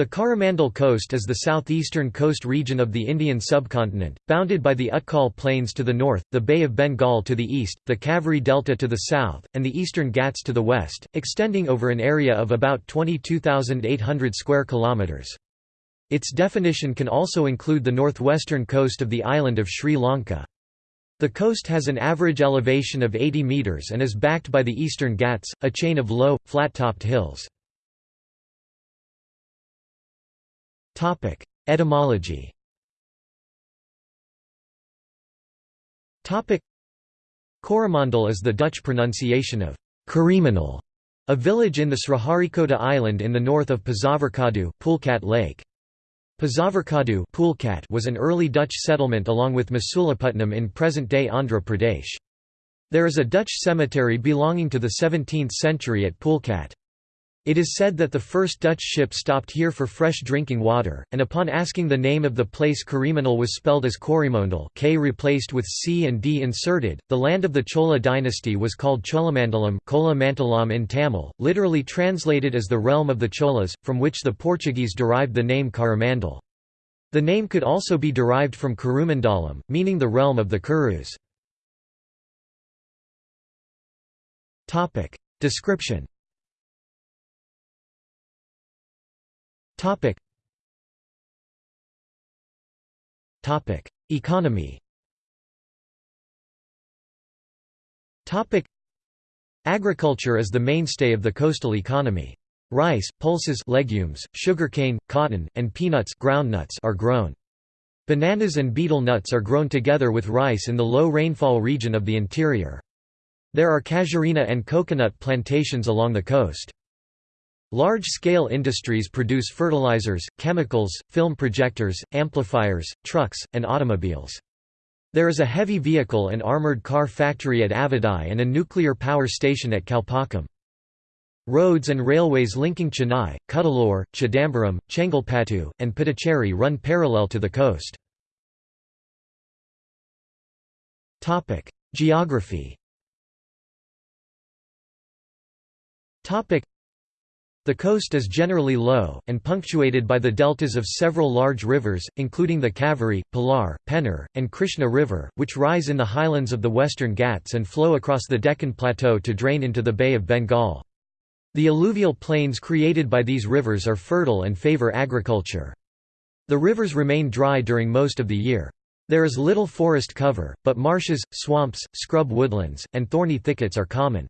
The Coromandel Coast is the southeastern coast region of the Indian subcontinent, bounded by the Utkal Plains to the north, the Bay of Bengal to the east, the Kaveri Delta to the south, and the eastern Ghats to the west, extending over an area of about 22,800 square kilometers. Its definition can also include the northwestern coast of the island of Sri Lanka. The coast has an average elevation of 80 meters and is backed by the eastern Ghats, a chain of low, flat-topped hills. Etymology Coromandel is the Dutch pronunciation of Karimanal, a village in the Sriharikota island in the north of Pazavarkadu Pulicat Lake. Pazavarkadu was an early Dutch settlement along with Masulipatnam in present-day Andhra Pradesh. There is a Dutch cemetery belonging to the 17th century at Pulicat. It is said that the first Dutch ship stopped here for fresh drinking water, and upon asking the name of the place Karimanal was spelled as Corrimangal K replaced with C and D inserted. The land of the Chola dynasty was called Cholamandalam Kola in Tamil, literally translated as the realm of the Cholas, from which the Portuguese derived the name Coromandel. The name could also be derived from Kurumandalam, meaning the realm of the Kurus. Description Topic. Topic: Economy. Topic: Agriculture is the mainstay of the coastal economy. Rice, pulses legumes, sugarcane, cotton, and peanuts groundnuts are grown. Bananas and betel nuts are grown together with rice in the low rainfall region of the interior. There are casuarina and coconut plantations along the coast. Large-scale industries produce fertilizers, chemicals, film projectors, amplifiers, trucks, and automobiles. There is a heavy vehicle and armored car factory at Avadi and a nuclear power station at Kalpakkam. Roads and railways linking Chennai, Cuddalore, Chidambaram, Chengalpattu, and Puducherry run parallel to the coast. Geography the coast is generally low, and punctuated by the deltas of several large rivers, including the Kaveri, Palar, Penner, and Krishna River, which rise in the highlands of the western Ghats and flow across the Deccan Plateau to drain into the Bay of Bengal. The alluvial plains created by these rivers are fertile and favor agriculture. The rivers remain dry during most of the year. There is little forest cover, but marshes, swamps, scrub woodlands, and thorny thickets are common.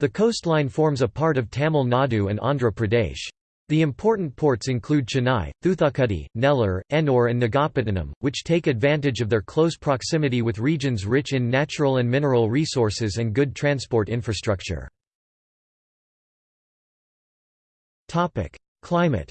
The coastline forms a part of Tamil Nadu and Andhra Pradesh. The important ports include Chennai, Thoothukudi, Nellore, Ennore and Nagapattinam, which take advantage of their close proximity with regions rich in natural and mineral resources and good transport infrastructure. Climate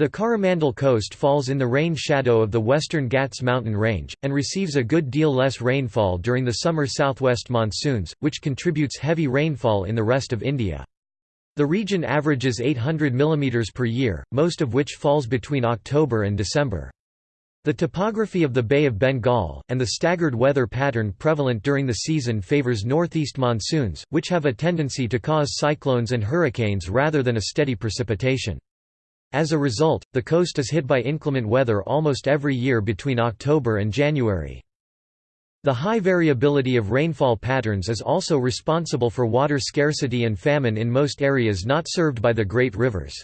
the Coromandel Coast falls in the rain shadow of the western Ghats mountain range, and receives a good deal less rainfall during the summer southwest monsoons, which contributes heavy rainfall in the rest of India. The region averages 800 mm per year, most of which falls between October and December. The topography of the Bay of Bengal, and the staggered weather pattern prevalent during the season favors northeast monsoons, which have a tendency to cause cyclones and hurricanes rather than a steady precipitation. As a result, the coast is hit by inclement weather almost every year between October and January. The high variability of rainfall patterns is also responsible for water scarcity and famine in most areas not served by the great rivers.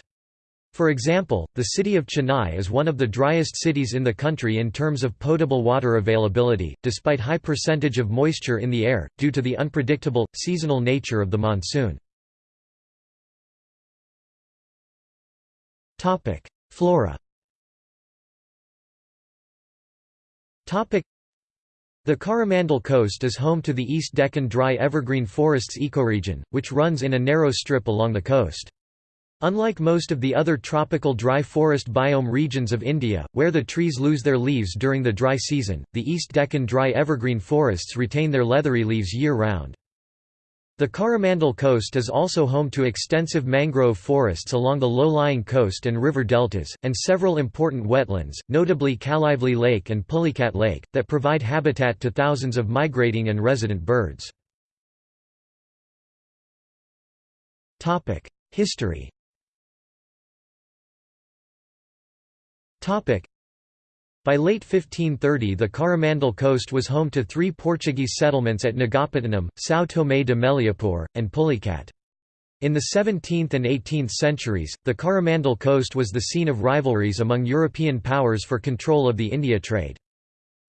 For example, the city of Chennai is one of the driest cities in the country in terms of potable water availability, despite high percentage of moisture in the air, due to the unpredictable, seasonal nature of the monsoon. Topic: Flora. Topic: The Coromandel Coast is home to the East Deccan dry evergreen forests ecoregion, which runs in a narrow strip along the coast. Unlike most of the other tropical dry forest biome regions of India, where the trees lose their leaves during the dry season, the East Deccan dry evergreen forests retain their leathery leaves year-round. The Coromandel Coast is also home to extensive mangrove forests along the low-lying coast and river deltas, and several important wetlands, notably Kaliveli Lake and Pulicat Lake, that provide habitat to thousands of migrating and resident birds. History by late 1530 the Coromandel coast was home to three Portuguese settlements at Nagapattinam, São Tomé de Meliapore, and Pulicat. In the 17th and 18th centuries, the Coromandel coast was the scene of rivalries among European powers for control of the India trade.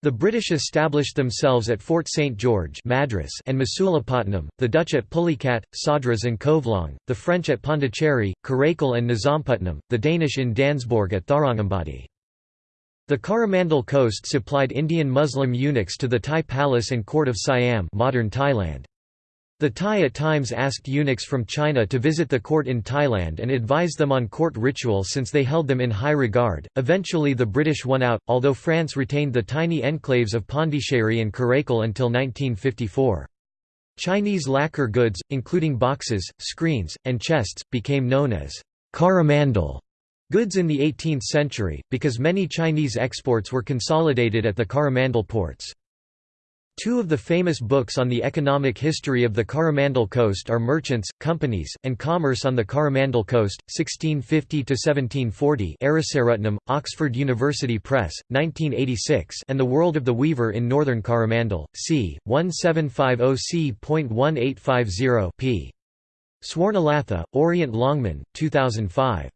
The British established themselves at Fort St. George Madras and Masulipatnam, the Dutch at Pulicat, Sadras and Covelong, the French at Pondicherry, Karaikal and Nizampatnam, the Danish in Dansborg at Tharangambadi. The Coromandel coast supplied Indian Muslim eunuchs to the Thai palace and court of Siam modern Thailand. The Thai at times asked eunuchs from China to visit the court in Thailand and advise them on court ritual since they held them in high regard. Eventually, the British won out, although France retained the tiny enclaves of Pondicherry and Karaikal until 1954. Chinese lacquer goods, including boxes, screens, and chests, became known as Coromandel goods in the 18th century, because many Chinese exports were consolidated at the Coromandel ports. Two of the famous books on the economic history of the Coromandel Coast are Merchants, Companies, and Commerce on the Coromandel Coast, 1650–1740 Arasaratnam, Oxford University Press, 1986 and The World of the Weaver in Northern Coromandel, c. 1750 p. Swarnalatha, Orient Longman, 2005.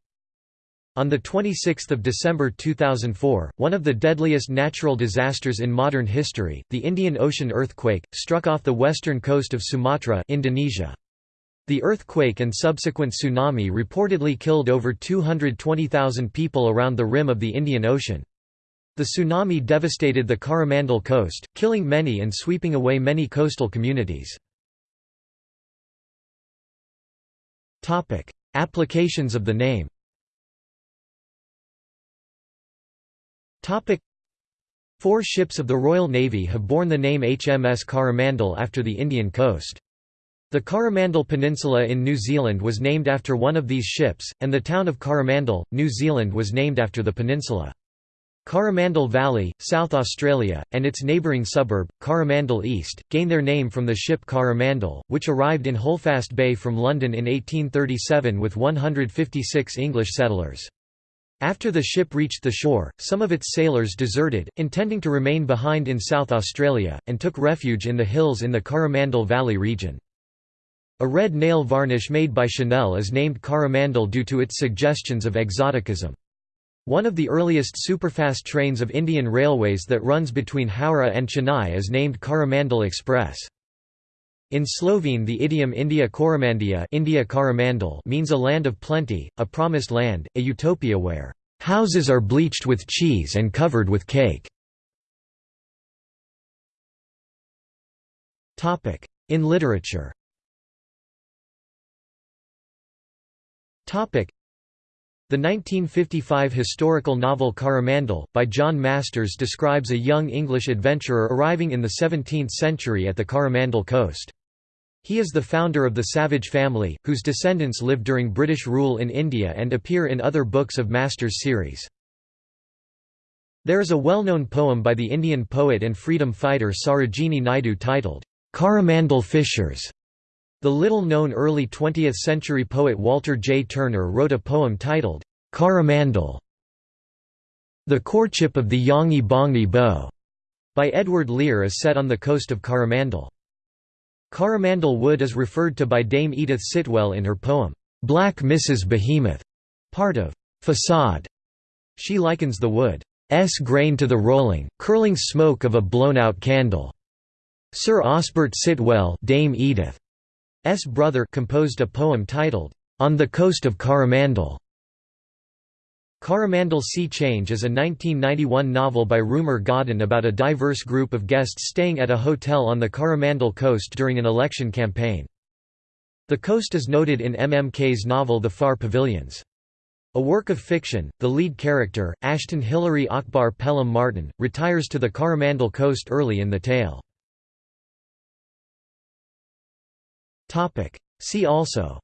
On 26 December 2004, one of the deadliest natural disasters in modern history, the Indian Ocean earthquake, struck off the western coast of Sumatra Indonesia. The earthquake and subsequent tsunami reportedly killed over 220,000 people around the rim of the Indian Ocean. The tsunami devastated the Coromandel coast, killing many and sweeping away many coastal communities. Applications of the name Topic Four ships of the Royal Navy have borne the name HMS Coromandel after the Indian coast. The Coromandel Peninsula in New Zealand was named after one of these ships, and the town of Coromandel, New Zealand was named after the peninsula. Coromandel Valley, South Australia, and its neighbouring suburb, Coromandel East, gain their name from the ship Coromandel, which arrived in Holdfast Bay from London in 1837 with 156 English settlers. After the ship reached the shore, some of its sailors deserted, intending to remain behind in South Australia, and took refuge in the hills in the Coromandel Valley region. A red nail varnish made by Chanel is named Coromandel due to its suggestions of exoticism. One of the earliest superfast trains of Indian Railways that runs between Howrah and Chennai is named Coromandel Express. In Slovene the idiom India Koromandija India means a land of plenty, a promised land, a utopia where "...houses are bleached with cheese and covered with cake." In literature the 1955 historical novel Coromandel, by John Masters describes a young English adventurer arriving in the 17th century at the Coromandel coast. He is the founder of the Savage family, whose descendants live during British rule in India and appear in other books of Masters series. There is a well-known poem by the Indian poet and freedom fighter Sarojini Naidu titled, Coromandel Fishers. The little-known early 20th-century poet Walter J. Turner wrote a poem titled, Coromandel. The Courtship of the Yonghy Bonghy Bò, by Edward Lear is set on the coast of Coromandel. Coromandel Wood is referred to by Dame Edith Sitwell in her poem, "'Black Mrs. Behemoth' part of "'Facade'. She likens the wood's grain to the rolling, curling smoke of a blown-out candle. Sir Osbert Sitwell Dame Edith's brother composed a poem titled, "'On the Coast of Coromandel' Coromandel Sea Change is a 1991 novel by Rumer Godden about a diverse group of guests staying at a hotel on the Coromandel coast during an election campaign. The coast is noted in M. M. Kaye's novel The Far Pavilions. A work of fiction, the lead character, Ashton Hilary Akbar Pelham Martin, retires to the Coromandel coast early in the tale. See also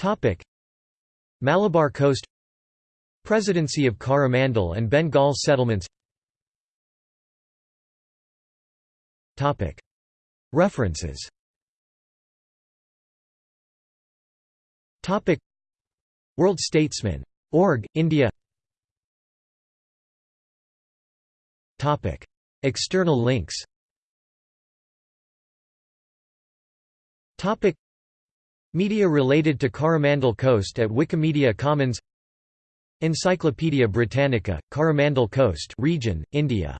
Topic. Malabar Coast Presidency of Coromandel and Bengal settlements Topic. References Topic. World Statesman. Org, India Topic. External links Topic. Media related to Coromandel Coast at Wikimedia Commons. Encyclopædia Britannica, Coromandel Coast region, India